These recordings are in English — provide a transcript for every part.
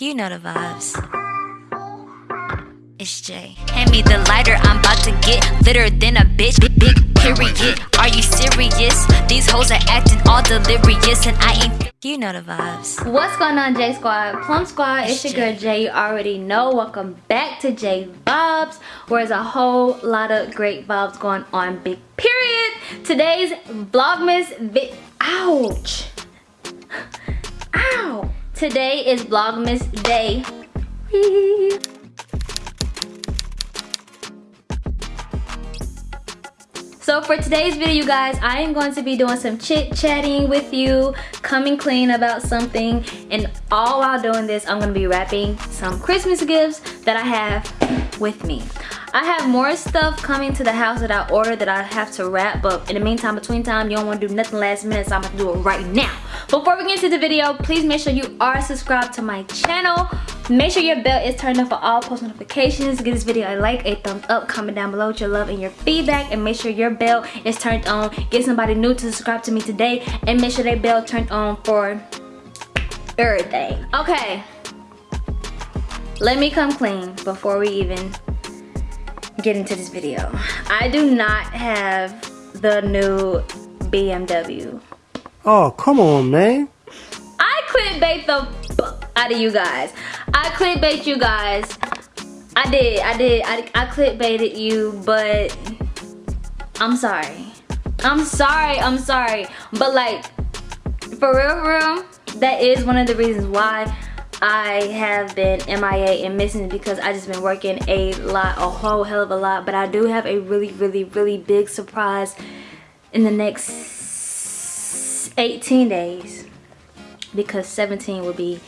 You know the vibes. It's Jay. Hand me the lighter, I'm about to get litter than a bitch. Big, big period. Are you serious? These hoes are acting all delirious, and I ain't. You know the vibes. What's going on, J Squad? Plum Squad, it's your girl Jay. You already know. Welcome back to J Vibes, where there's a whole lot of great vibes going on. Big period. Today's Vlogmas vid. Ouch. Today is Vlogmas Day. So for today's video, you guys, I am going to be doing some chit-chatting with you, coming clean about something, and all while doing this, I'm going to be wrapping some Christmas gifts that I have with me. I have more stuff coming to the house that I ordered that I have to wrap, but in the meantime, between time, you don't want to do nothing last minute, so I'm going to do it right now. Before we get into the video, please make sure you are subscribed to my channel. Make sure your bell is turned on for all post notifications. Give this video a like, a thumbs up, comment down below with your love and your feedback. And make sure your bell is turned on. Get somebody new to subscribe to me today. And make sure that bell turned on for everything. Okay. Let me come clean before we even get into this video. I do not have the new BMW. Oh, come on, man. I clickbait the out of you guys. I clickbait you guys. I did, I did, I, I clickbaited you, but I'm sorry. I'm sorry, I'm sorry. But like, for real, for real, that is one of the reasons why I have been MIA and missing because I just been working a lot, a whole hell of a lot. But I do have a really, really, really big surprise in the next 18 days because 17 will be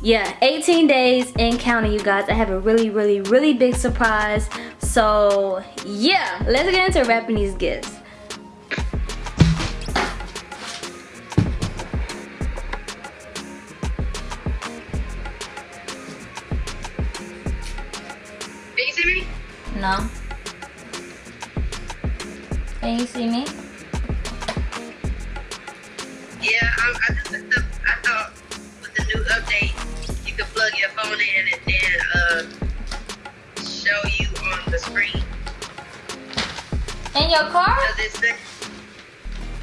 yeah 18 days in counting you guys. I have a really really really big surprise. So yeah let's get into wrapping these gifts. Can you see me? no. Can you see me I, thought with the new update, you could plug your phone in and then uh, show you on the screen. in your car say?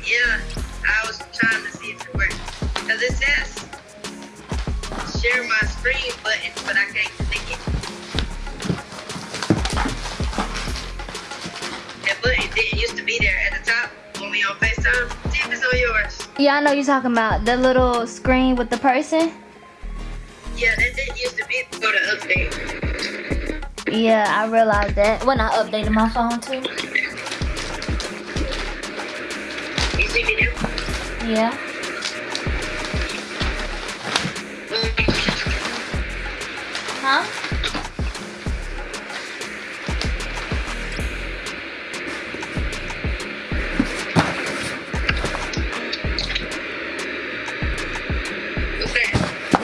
Yeah, I was trying to see if it worked. Cause it says share my screen button, but I can't click it. That button didn't used to be there at the top when we on FaceTime. See if it's on yours. Yeah i know you're talking about the little screen with the person Yeah, that didn't used to be before the update. yeah i realized that when i updated my phone too You see me now? yeah um, huh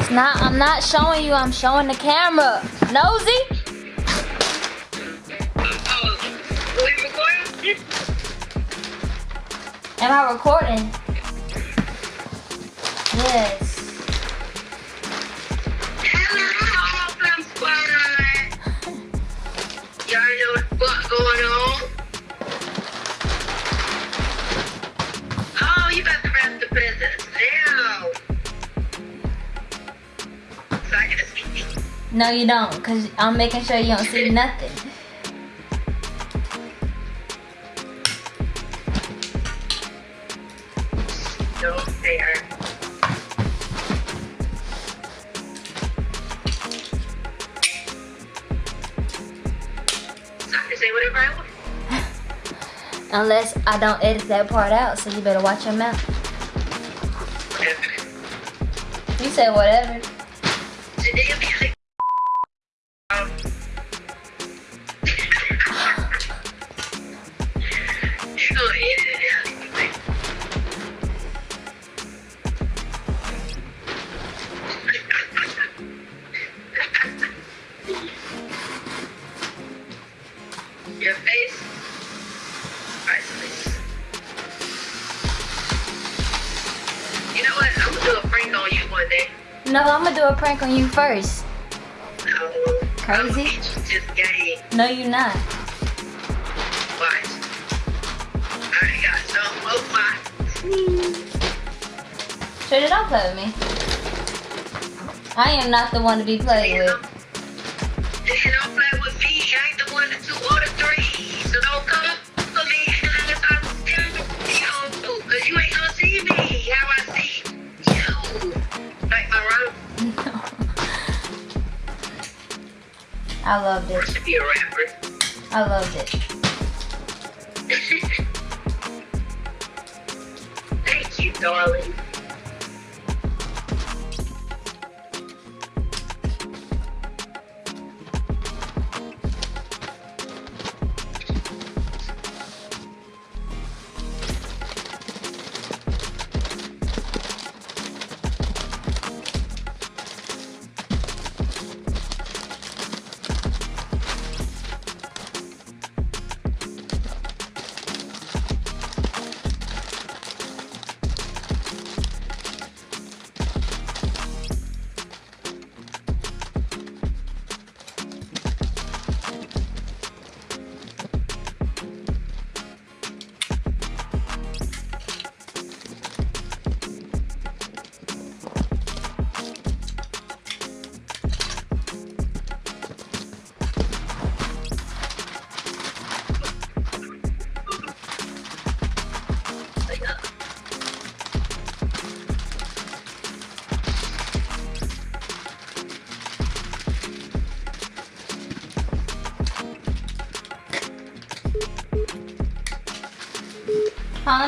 Not, I'm not showing you, I'm showing the camera. Nosy? Am I recording? Yes. No, you don't, because I'm making sure you don't see nothing. Don't dare. So I can say whatever I want. Unless I don't edit that part out, so you better watch your mouth. Whatever. You said whatever. No, I'm gonna do a prank on you first. No. Crazy? I'm just. No, you're not. Watch. I got some of my. Sure, don't play with me. I am not the one to be played with. I loved it. should be a rapper. I loved it. Thank you, darling.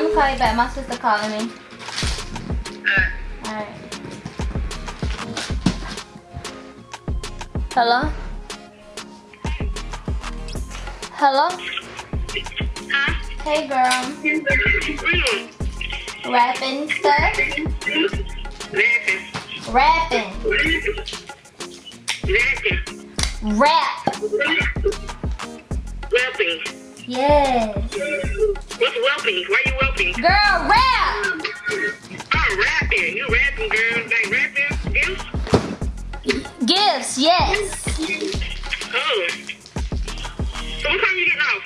Let call you back. My sister calling me. Alright. Hello? Hello? huh? Hey girl. Rapping stuff? Laughing. Rapping. Laughing. Rap. Whelping. Yes. What's whelping? Why you whelping? Girl, rap! Oh, rapping. You rapping, girl. Like rapping? Gifts? Gifts, yes. Oh. So what time you getting off?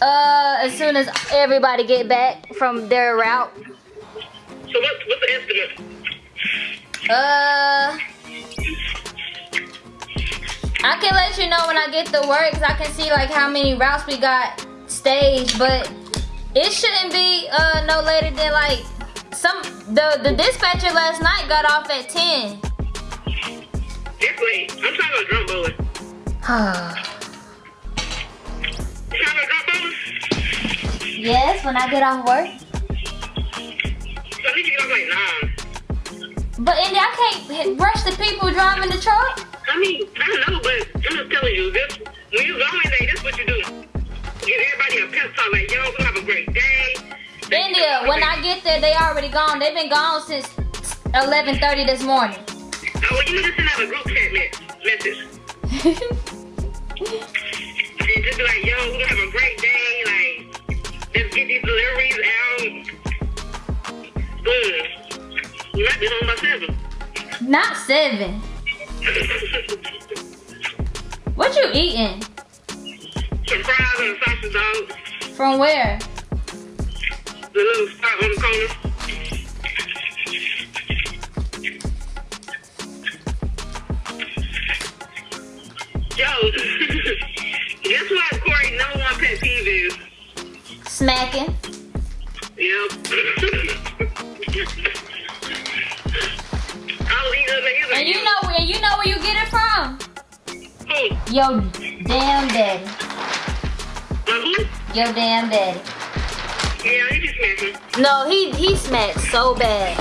Uh, as soon as everybody get back from their route. So what, what's the estimate? Uh, I can let you know when I get the work 'cause I can see like how many routes we got staged, but it shouldn't be uh no later than like some the the dispatcher last night got off at ten. It's late. I'm trying to go drum bowling. Trying to drum bowling? yes, when I get off work. So I need to get off like nine. But Andy, I can't rush the people driving the truck. I mean, I know, but I'm just telling you, this when you go in there, this is what you do. Give everybody a pep talk, like, yo, we have a great day. India, when I get there, they already gone. They've been gone since 11:30 this morning. Oh, well, you to send out a group chat me- message. And just be like, yo, we're gonna have a great day. Like, let's get these deliveries out. Boom. You might be home by seven. Not seven. What you eating? Some fries and sausage dog. From where? Uh, who? Yo damn daddy. Yeah, he just smacking. No, he he smacked so bad.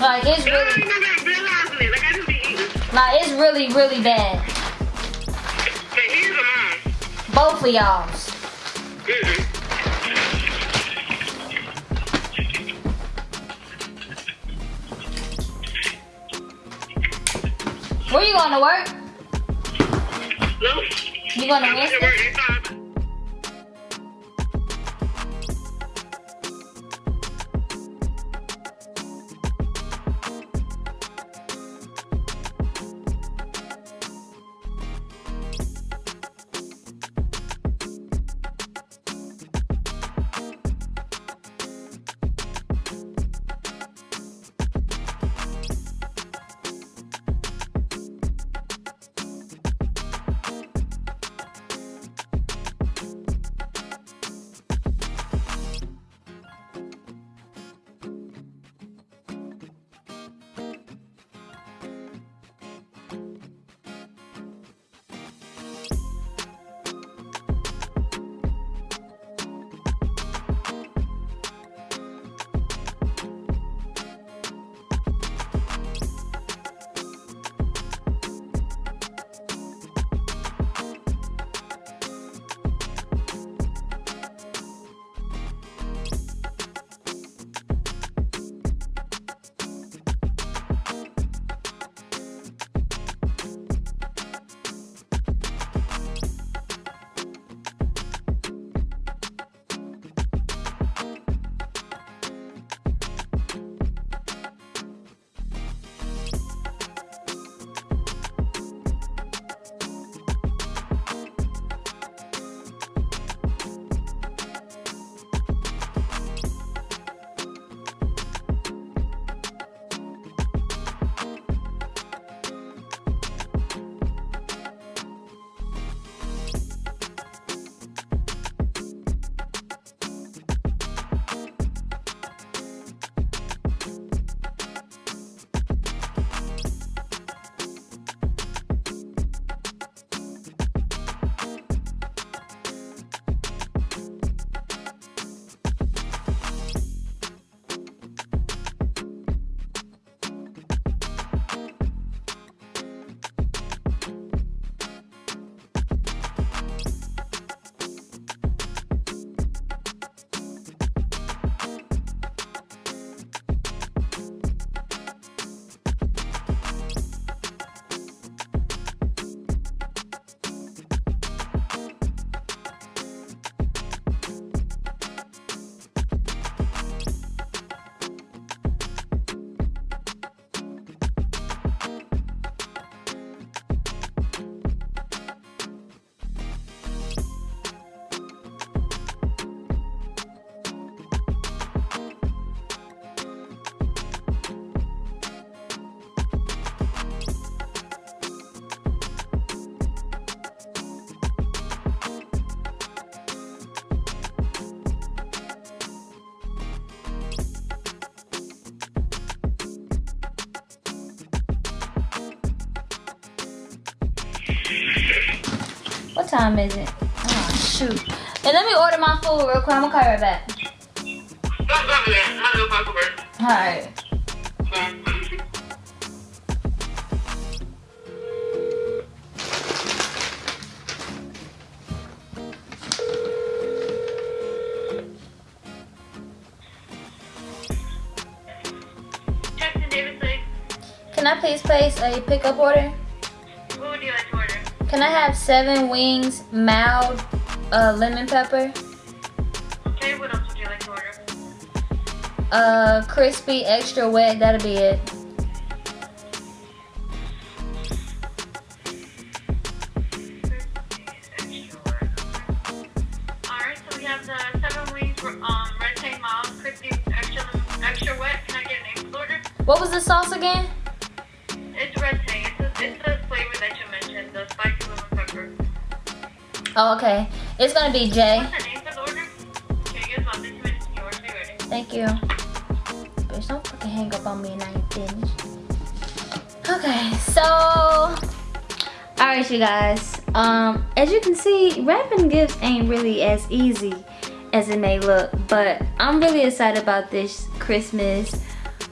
Like it's I really ain't never realizing it. Like, I just be eating. like it's really, really bad. But here's a mom. Both of y'all's. Mm-mm. Where you going to work? No. You going to time. is it? Oh, shoot. And let me order my food real quick. I'm gonna call you right back. Don't go to that. I'm gonna go back to work. Alright. Can I please place a pickup order? Can I have seven wings, mild, uh, lemon pepper, Okay, what else would you like to order? uh, crispy, extra wet? That'll be it. What was we sauce the Oh, okay. It's gonna be J. What's the name for the order? Okay, you guys about 15 minutes and your order be ready. Thank you. Bitch, don't fucking hang up on me and I ain't finished. Okay, so alright you guys. Um, as you can see, wrapping gifts ain't really as easy as it may look, but I'm really excited about this Christmas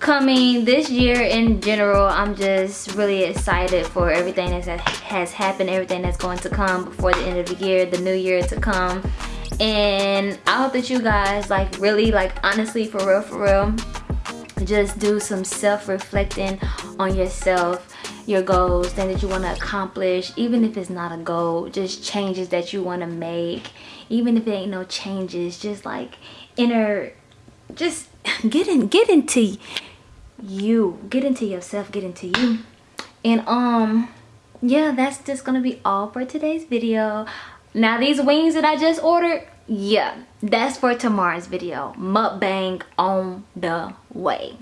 coming this year in general. I'm just really excited for everything that has happened, everything that's going to come before the end of the year, the new year to come. And I hope that you guys like really like honestly for real for real just do some self-reflecting on yourself your goals things that you want to accomplish even if it's not a goal just changes that you want to make even if it ain't no changes just like inner just get in get into you. Get into yourself get into you. And um yeah that's just gonna be all for today's video. Now these wings that i just ordered yeah that's for tomorrow's video. Mukbang on the way.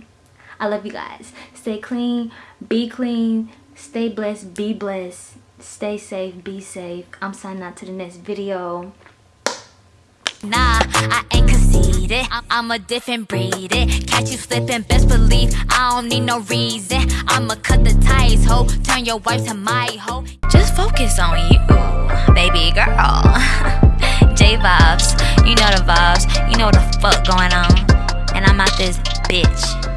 I love you guys. Stay clean be clean stay blessed be blessed. Stay safe be safe. I'm signing out to the next video. Nah, I ain't conceited. I'm, I'm a different breed. It. Catch you slipping, best believe I don't need no reason. I'ma cut the ties, ho. Turn your wife to my hoe. Just focus on you, baby girl. J vibes, you know the vibes. You know the fuck going on. And I'm out this bitch.